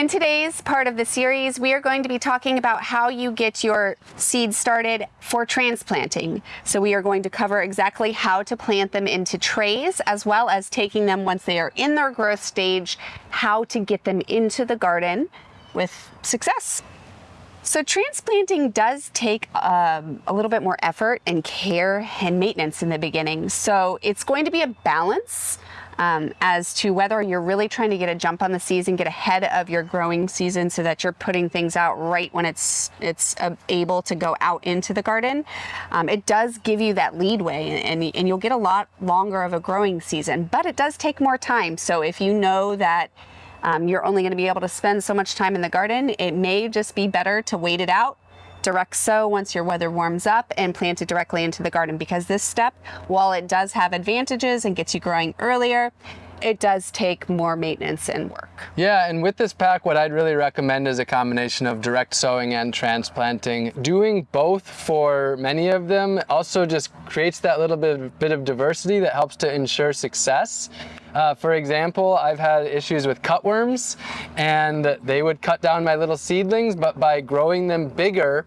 In today's part of the series, we are going to be talking about how you get your seeds started for transplanting. So we are going to cover exactly how to plant them into trays, as well as taking them once they are in their growth stage, how to get them into the garden with success. So transplanting does take um, a little bit more effort and care and maintenance in the beginning. So it's going to be a balance um, as to whether you're really trying to get a jump on the season, get ahead of your growing season so that you're putting things out right when it's it's uh, able to go out into the garden. Um, it does give you that leadway and, and you'll get a lot longer of a growing season, but it does take more time. So if you know that um, you're only going to be able to spend so much time in the garden. It may just be better to wait it out, direct sow once your weather warms up and plant it directly into the garden because this step, while it does have advantages and gets you growing earlier, it does take more maintenance and work. Yeah, and with this pack, what I'd really recommend is a combination of direct sowing and transplanting. Doing both for many of them also just creates that little bit of, bit of diversity that helps to ensure success. Uh, for example, I've had issues with cutworms and they would cut down my little seedlings, but by growing them bigger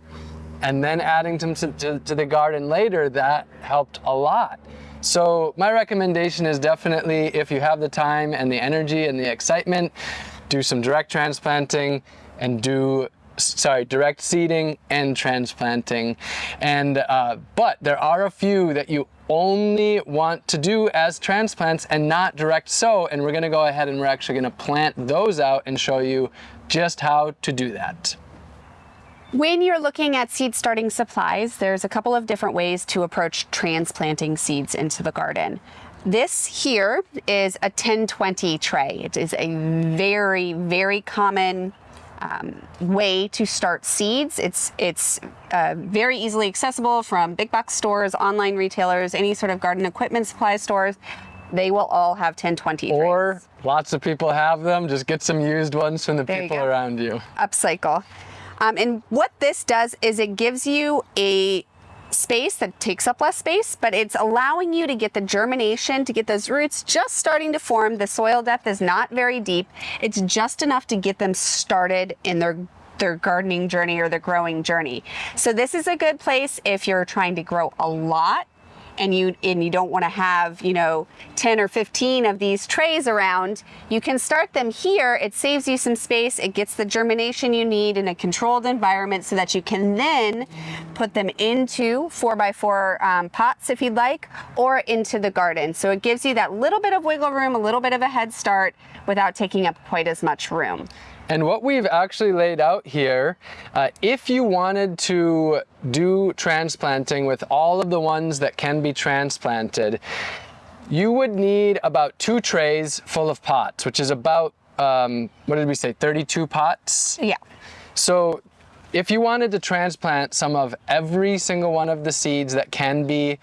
and then adding them to, to, to the garden later, that helped a lot. So my recommendation is definitely if you have the time and the energy and the excitement, do some direct transplanting and do sorry, direct seeding and transplanting. And, uh, but there are a few that you only want to do as transplants and not direct sow. And we're gonna go ahead and we're actually gonna plant those out and show you just how to do that. When you're looking at seed starting supplies, there's a couple of different ways to approach transplanting seeds into the garden. This here is a 1020 tray. It is a very, very common um, way to start seeds. It's, it's uh, very easily accessible from big box stores, online retailers, any sort of garden equipment supply stores. They will all have 1020 Or lots of people have them. Just get some used ones from the there people you around you. Upcycle. Um, and what this does is it gives you a space that takes up less space, but it's allowing you to get the germination, to get those roots just starting to form. The soil depth is not very deep. It's just enough to get them started in their their gardening journey or their growing journey. So this is a good place if you're trying to grow a lot and you and you don't want to have you know 10 or 15 of these trays around you can start them here. It saves you some space it gets the germination you need in a controlled environment so that you can then put them into four by four um, pots if you'd like or into the garden. So it gives you that little bit of wiggle room a little bit of a head start without taking up quite as much room and what we've actually laid out here, uh, if you wanted to do transplanting with all of the ones that can be transplanted, you would need about two trays full of pots, which is about, um, what did we say, 32 pots? Yeah. So if you wanted to transplant some of every single one of the seeds that can be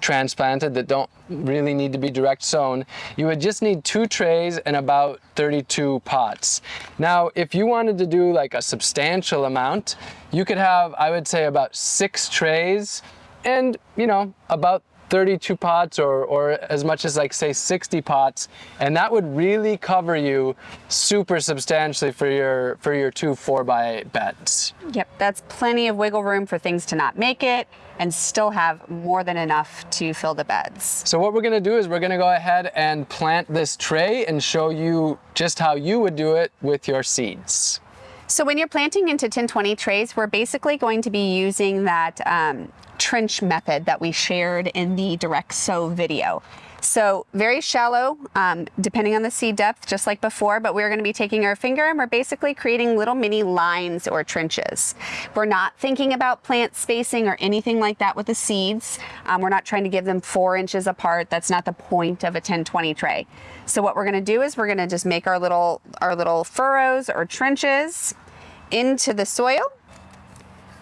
transplanted that don't really need to be direct sown, you would just need two trays and about 32 pots. Now, if you wanted to do like a substantial amount, you could have, I would say about six trays and, you know, about 32 pots or, or as much as like say 60 pots and that would really cover you super substantially for your for your two 4 by 8 beds. Yep, that's plenty of wiggle room for things to not make it and still have more than enough to fill the beds. So what we're gonna do is we're gonna go ahead and plant this tray and show you just how you would do it with your seeds. So when you're planting into 1020 trays, we're basically going to be using that um, trench method that we shared in the direct sow video. So very shallow, um, depending on the seed depth, just like before, but we're gonna be taking our finger and we're basically creating little mini lines or trenches. We're not thinking about plant spacing or anything like that with the seeds. Um, we're not trying to give them four inches apart. That's not the point of a 10-20 tray. So what we're gonna do is we're gonna just make our little, our little furrows or trenches into the soil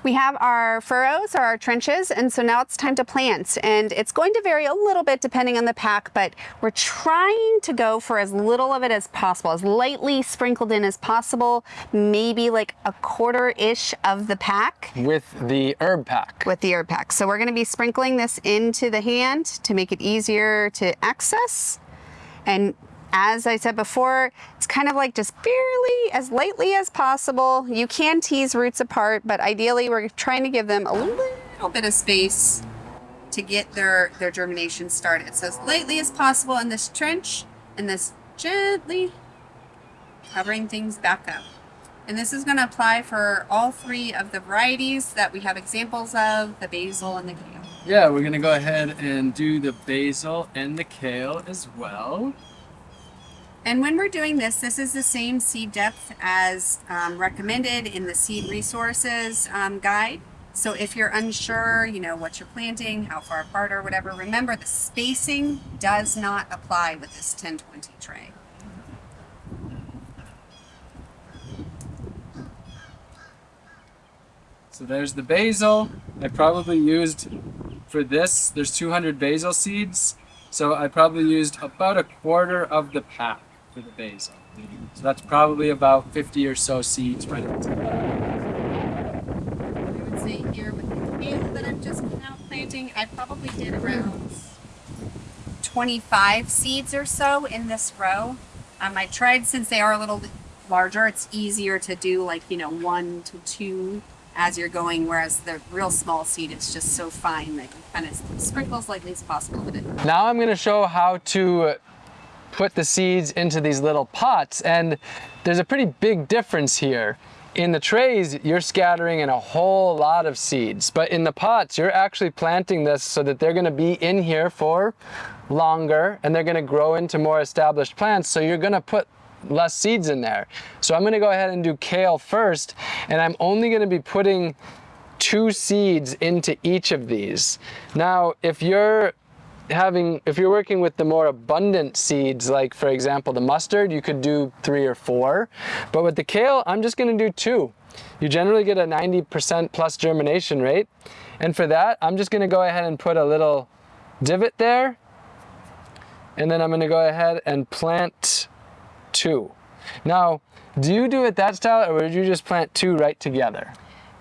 we have our furrows or our trenches, and so now it's time to plant. And it's going to vary a little bit depending on the pack, but we're trying to go for as little of it as possible, as lightly sprinkled in as possible, maybe like a quarter-ish of the pack. With the herb pack. With the herb pack. So we're gonna be sprinkling this into the hand to make it easier to access. And as I said before, It's kind of like just barely as lightly as possible. You can tease roots apart, but ideally we're trying to give them a little bit of space to get their, their germination started. So as lightly as possible in this trench and this gently covering things back up. And this is going to apply for all three of the varieties that we have examples of, the basil and the kale. Yeah, we're gonna go ahead and do the basil and the kale as well. And when we're doing this, this is the same seed depth as um, recommended in the seed resources um, guide. So if you're unsure, you know, what you're planting, how far apart or whatever, remember the spacing does not apply with this 1020 tray. So there's the basil. I probably used, for this, there's 200 basil seeds. So I probably used about a quarter of the pack for the basil. So that's probably about 50 or so seeds right at the top. I would say here with the kale that I'm just now planting, I probably did around 25 seeds or so in this row. Um, I tried since they are a little larger, it's easier to do like, you know, one to two as you're going, whereas the real small seed, it's just so fine that you kind of sprinkle as lightly as possible with it. Now I'm gonna show how to put the seeds into these little pots and there's a pretty big difference here. In the trays, you're scattering in a whole lot of seeds, but in the pots, you're actually planting this so that they're gonna be in here for longer and they're gonna grow into more established plants. So you're gonna put less seeds in there. So I'm gonna go ahead and do kale first, and I'm only gonna be putting two seeds into each of these. Now, if you're having, if you're working with the more abundant seeds, like for example, the mustard, you could do three or four. But with the kale, I'm just gonna do two. You generally get a 90% plus germination rate. And for that, I'm just gonna go ahead and put a little divot there. And then I'm gonna go ahead and plant two. Now, do you do it that style or would you just plant two right together?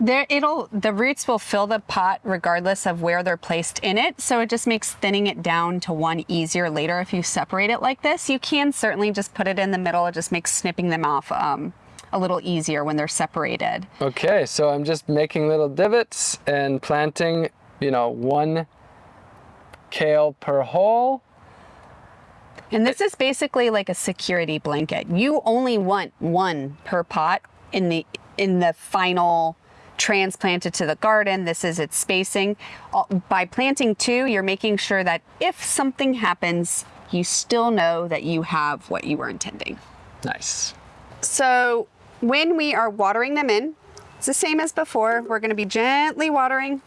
There, it'll the roots will fill the pot regardless of where they're placed in it. So it just makes thinning it down to one easier later if you separate it like this. You can certainly just put it in the middle. It just makes snipping them off um, a little easier when they're separated. Okay, so I'm just making little divots and planting, you know, one kale per hole. And this is basically like a security blanket. You only want one per pot in the in the final transplanted to the garden. This is its spacing. By planting two, you're making sure that if something happens, you still know that you have what you were intending. Nice. So when we are watering them in, it's the same as before. We're gonna be gently watering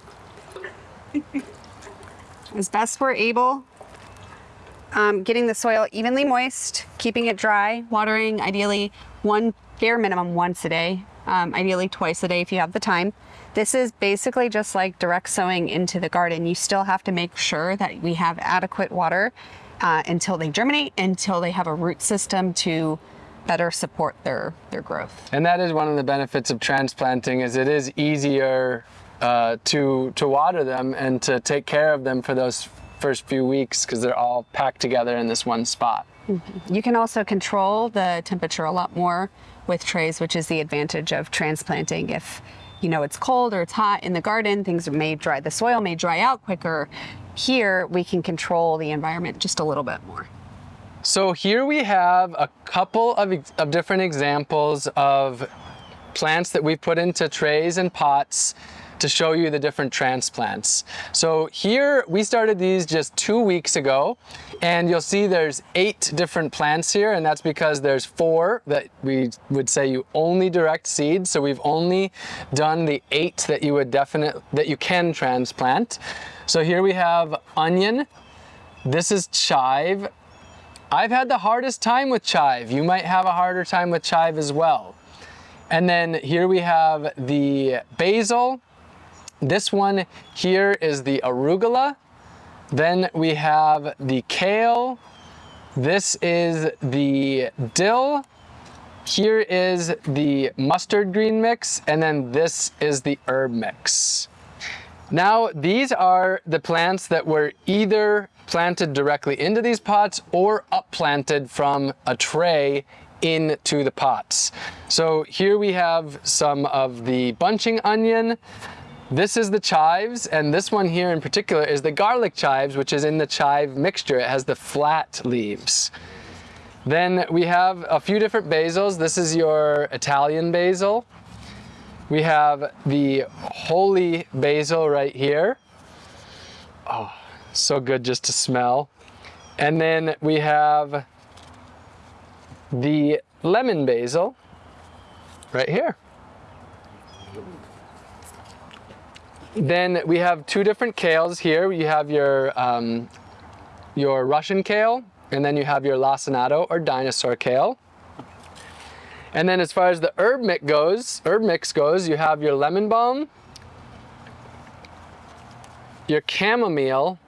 as best we're able um, getting the soil evenly moist, keeping it dry, watering ideally one bare minimum once a day, um, ideally twice a day if you have the time. This is basically just like direct sowing into the garden. You still have to make sure that we have adequate water uh, until they germinate, until they have a root system to better support their, their growth. And that is one of the benefits of transplanting is it is easier uh, to, to water them and to take care of them for those first few weeks because they're all packed together in this one spot. You can also control the temperature a lot more with trays, which is the advantage of transplanting. If you know it's cold or it's hot in the garden, things may dry, the soil may dry out quicker. Here, we can control the environment just a little bit more. So here we have a couple of, of different examples of plants that we've put into trays and pots to show you the different transplants. So here we started these just two weeks ago and you'll see there's eight different plants here and that's because there's four that we would say you only direct seed. So we've only done the eight that you would definitely, that you can transplant. So here we have onion. This is chive. I've had the hardest time with chive. You might have a harder time with chive as well. And then here we have the basil, this one here is the arugula. Then we have the kale. This is the dill. Here is the mustard green mix, and then this is the herb mix. Now, these are the plants that were either planted directly into these pots or upplanted from a tray into the pots. So here we have some of the bunching onion. This is the chives, and this one here in particular is the garlic chives, which is in the chive mixture. It has the flat leaves. Then we have a few different basils. This is your Italian basil. We have the holy basil right here. Oh, so good just to smell. And then we have the lemon basil right here. Then we have two different kales here. You have your, um, your Russian kale, and then you have your lacinato or dinosaur kale. And then as far as the herb mix goes, herb mix goes, you have your lemon balm, your chamomile,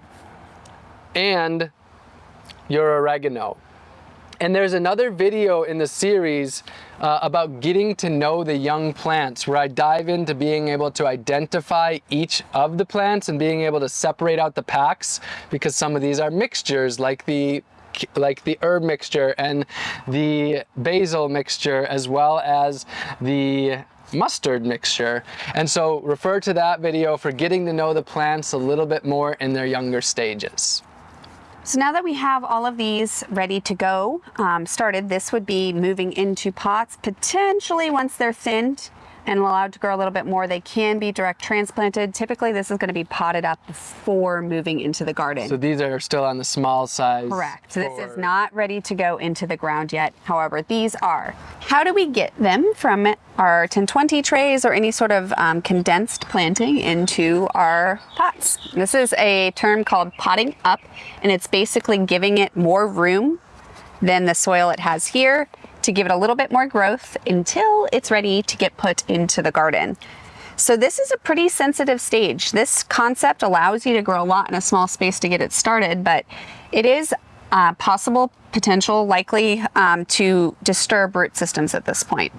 and your oregano. And there's another video in the series uh, about getting to know the young plants where I dive into being able to identify each of the plants and being able to separate out the packs because some of these are mixtures like the like the herb mixture and the basil mixture as well as the mustard mixture. And so refer to that video for getting to know the plants a little bit more in their younger stages. So now that we have all of these ready to go um, started, this would be moving into pots, potentially once they're thinned, and allowed to grow a little bit more, they can be direct transplanted. Typically, this is going to be potted up before moving into the garden. So these are still on the small size. Correct. So this is not ready to go into the ground yet. However, these are. How do we get them from our 1020 trays or any sort of um, condensed planting into our pots? This is a term called potting up, and it's basically giving it more room than the soil it has here to give it a little bit more growth until it's ready to get put into the garden. So this is a pretty sensitive stage. This concept allows you to grow a lot in a small space to get it started, but it is uh, possible, potential, likely um, to disturb root systems at this point.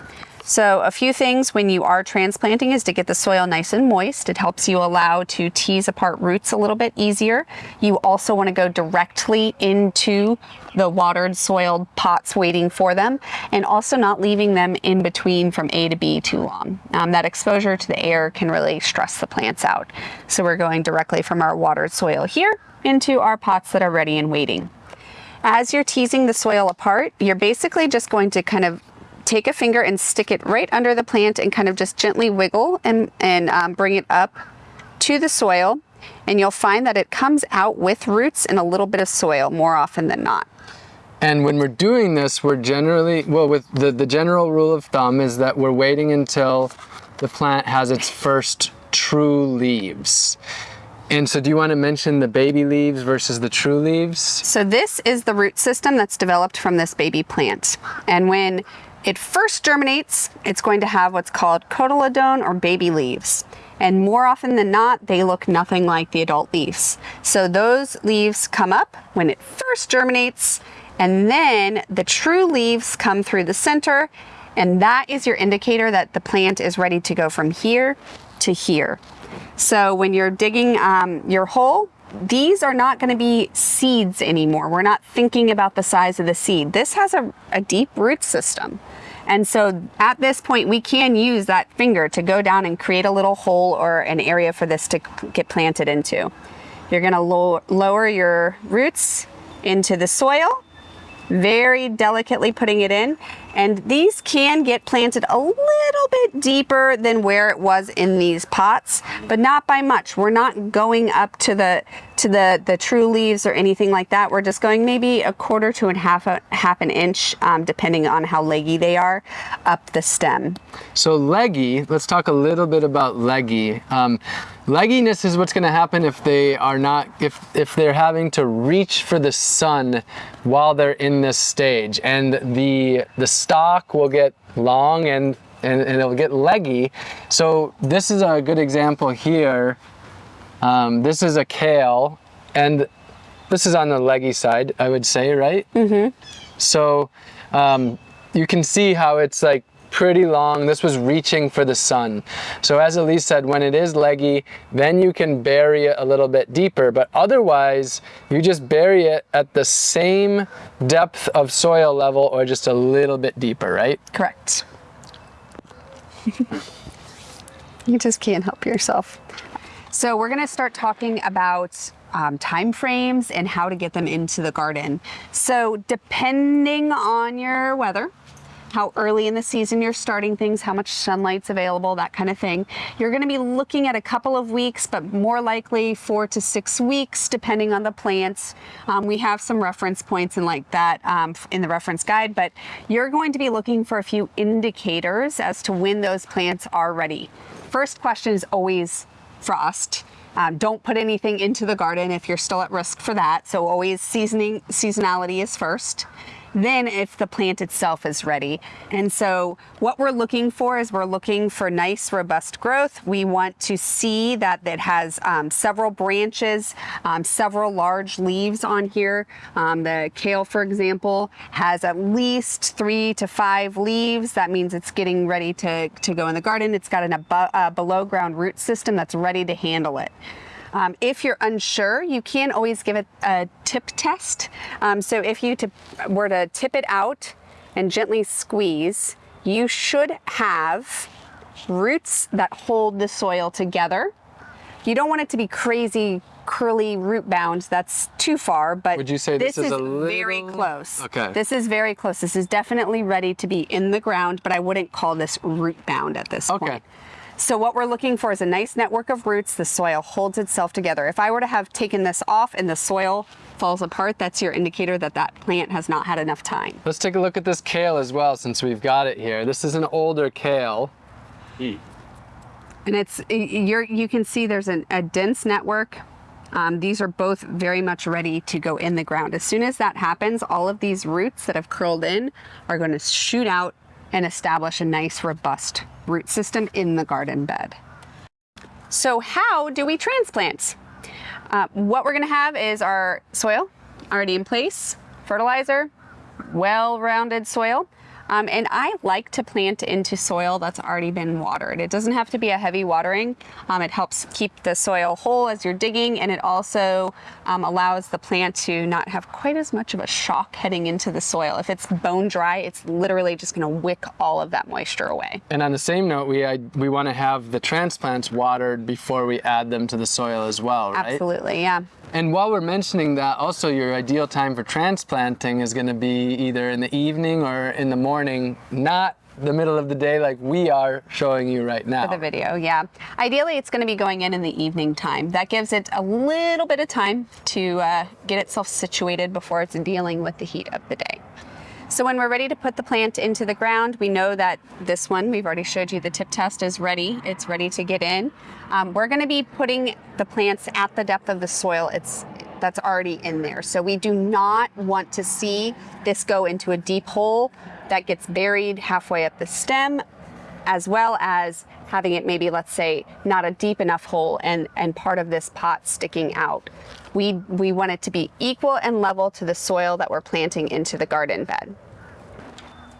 So a few things when you are transplanting is to get the soil nice and moist. It helps you allow to tease apart roots a little bit easier. You also want to go directly into the watered soiled pots waiting for them and also not leaving them in between from A to B too long. Um, that exposure to the air can really stress the plants out. So we're going directly from our watered soil here into our pots that are ready and waiting. As you're teasing the soil apart, you're basically just going to kind of take a finger and stick it right under the plant and kind of just gently wiggle and, and um, bring it up to the soil. And you'll find that it comes out with roots and a little bit of soil more often than not. And when we're doing this, we're generally, well, with the, the general rule of thumb is that we're waiting until the plant has its first true leaves. And so do you want to mention the baby leaves versus the true leaves? So this is the root system that's developed from this baby plant. And when it first germinates, it's going to have what's called cotyledon or baby leaves. And more often than not, they look nothing like the adult leaves. So those leaves come up when it first germinates, and then the true leaves come through the center, and that is your indicator that the plant is ready to go from here to here. So when you're digging um, your hole, these are not going to be seeds anymore. We're not thinking about the size of the seed. This has a, a, deep root system. And so at this point, we can use that finger to go down and create a little hole or an area for this to get planted into. You're going to low, lower your roots into the soil, very delicately putting it in. And these can get planted a little bit deeper than where it was in these pots, but not by much. We're not going up to the to the, the true leaves or anything like that. We're just going maybe a quarter to a half, a, half an inch, um, depending on how leggy they are, up the stem. So leggy, let's talk a little bit about leggy. Um, legginess is what's gonna happen if they are not, if, if they're having to reach for the sun while they're in this stage. And the, the stalk will get long and, and, and it'll get leggy. So this is a good example here. Um, this is a kale and this is on the leggy side, I would say, right? Mm-hmm. So um, you can see how it's like pretty long. This was reaching for the sun. So as Elise said, when it is leggy, then you can bury it a little bit deeper. But otherwise, you just bury it at the same depth of soil level or just a little bit deeper, right? Correct. you just can't help yourself. So we're gonna start talking about um, time frames and how to get them into the garden. So depending on your weather, how early in the season you're starting things, how much sunlight's available, that kind of thing. You're gonna be looking at a couple of weeks, but more likely four to six weeks, depending on the plants. Um, we have some reference points and like that um, in the reference guide, but you're going to be looking for a few indicators as to when those plants are ready. First question is always frost. Um, don't put anything into the garden if you're still at risk for that. So always seasoning, seasonality is first then if the plant itself is ready. And so what we're looking for is we're looking for nice robust growth. We want to see that it has um, several branches, um, several large leaves on here. Um, the kale, for example, has at least three to five leaves. That means it's getting ready to, to go in the garden. It's got an above, uh, below ground root system that's ready to handle it. Um, if you're unsure, you can always give it a tip test. Um, so if you were to tip it out and gently squeeze, you should have roots that hold the soil together. You don't want it to be crazy curly root bound. That's too far, but would you say this, this is, is little... very close. Okay. This is very close. This is definitely ready to be in the ground, but I wouldn't call this root bound at this okay. point. So what we're looking for is a nice network of roots. The soil holds itself together. If I were to have taken this off and the soil falls apart, that's your indicator that that plant has not had enough time. Let's take a look at this kale as well since we've got it here. This is an older kale. And it's, you're, you can see there's an, a dense network. Um, these are both very much ready to go in the ground. As soon as that happens, all of these roots that have curled in are going to shoot out and establish a nice robust root system in the garden bed. So how do we transplant? Uh, what we're gonna have is our soil already in place, fertilizer, well-rounded soil, um, and I like to plant into soil that's already been watered. It doesn't have to be a heavy watering. Um, it helps keep the soil whole as you're digging and it also um, allows the plant to not have quite as much of a shock heading into the soil. If it's bone dry, it's literally just gonna wick all of that moisture away. And on the same note, we, I, we wanna have the transplants watered before we add them to the soil as well, right? Absolutely, yeah. And while we're mentioning that, also your ideal time for transplanting is going to be either in the evening or in the morning, not the middle of the day like we are showing you right now. For the video, yeah. Ideally, it's going to be going in in the evening time. That gives it a little bit of time to uh, get itself situated before it's dealing with the heat of the day. So when we're ready to put the plant into the ground, we know that this one, we've already showed you the tip test is ready. It's ready to get in. Um, we're gonna be putting the plants at the depth of the soil it's, that's already in there. So we do not want to see this go into a deep hole that gets buried halfway up the stem as well as having it maybe, let's say, not a deep enough hole and, and part of this pot sticking out. We, we want it to be equal and level to the soil that we're planting into the garden bed.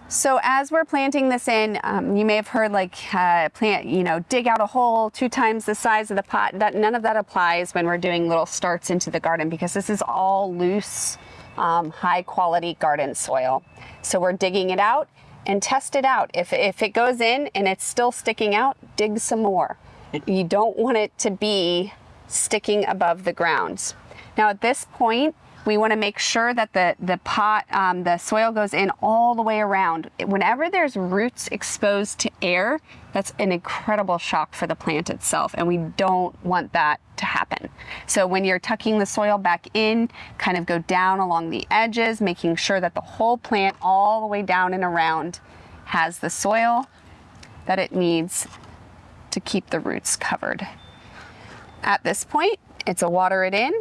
So as we're planting this in, um, you may have heard like uh, plant, you know, dig out a hole two times the size of the pot. That None of that applies when we're doing little starts into the garden because this is all loose, um, high quality garden soil. So we're digging it out and test it out. If, if it goes in and it's still sticking out, dig some more. You don't want it to be sticking above the ground. Now at this point, we want to make sure that the, the pot, um, the soil goes in all the way around. Whenever there's roots exposed to air, that's an incredible shock for the plant itself, and we don't want that to happen. So when you're tucking the soil back in, kind of go down along the edges, making sure that the whole plant all the way down and around has the soil that it needs to keep the roots covered. At this point, it's a water it in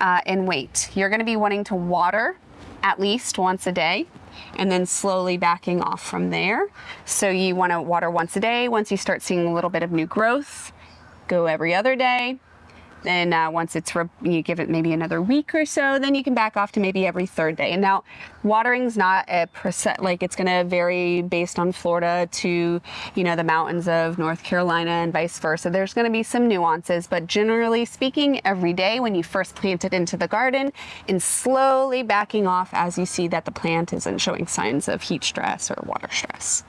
uh, and wait. You're gonna be wanting to water at least once a day and then slowly backing off from there. So you wanna water once a day. Once you start seeing a little bit of new growth, go every other day. Then uh, once it's, you give it maybe another week or so, then you can back off to maybe every third day. And now watering's not a percent, like it's gonna vary based on Florida to, you know, the mountains of North Carolina and vice versa. There's gonna be some nuances, but generally speaking, every day when you first plant it into the garden and slowly backing off as you see that the plant isn't showing signs of heat stress or water stress.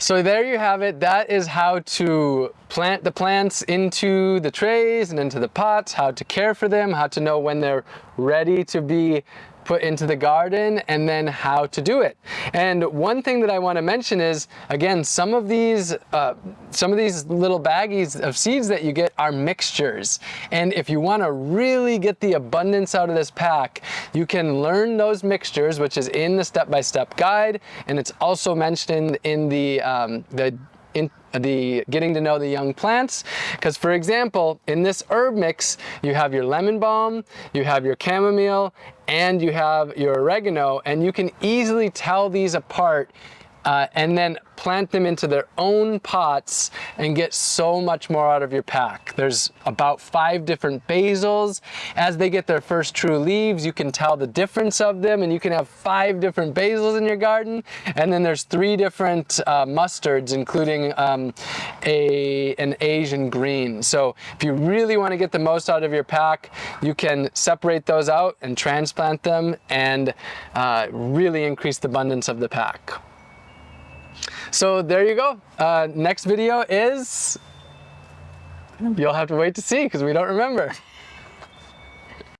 So there you have it. That is how to plant the plants into the trays and into the pots, how to care for them, how to know when they're ready to be put into the garden and then how to do it. And one thing that I want to mention is, again, some of these, uh, some of these little baggies of seeds that you get are mixtures. And if you want to really get the abundance out of this pack, you can learn those mixtures, which is in the step-by-step -step guide. And it's also mentioned in the, um, the the getting to know the young plants. Because for example, in this herb mix, you have your lemon balm, you have your chamomile, and you have your oregano, and you can easily tell these apart uh, and then plant them into their own pots and get so much more out of your pack. There's about five different basils. As they get their first true leaves, you can tell the difference of them and you can have five different basils in your garden. And then there's three different uh, mustards, including um, a, an Asian green. So if you really want to get the most out of your pack, you can separate those out and transplant them and uh, really increase the abundance of the pack. So there you go. Uh, next video is, you'll have to wait to see because we don't remember.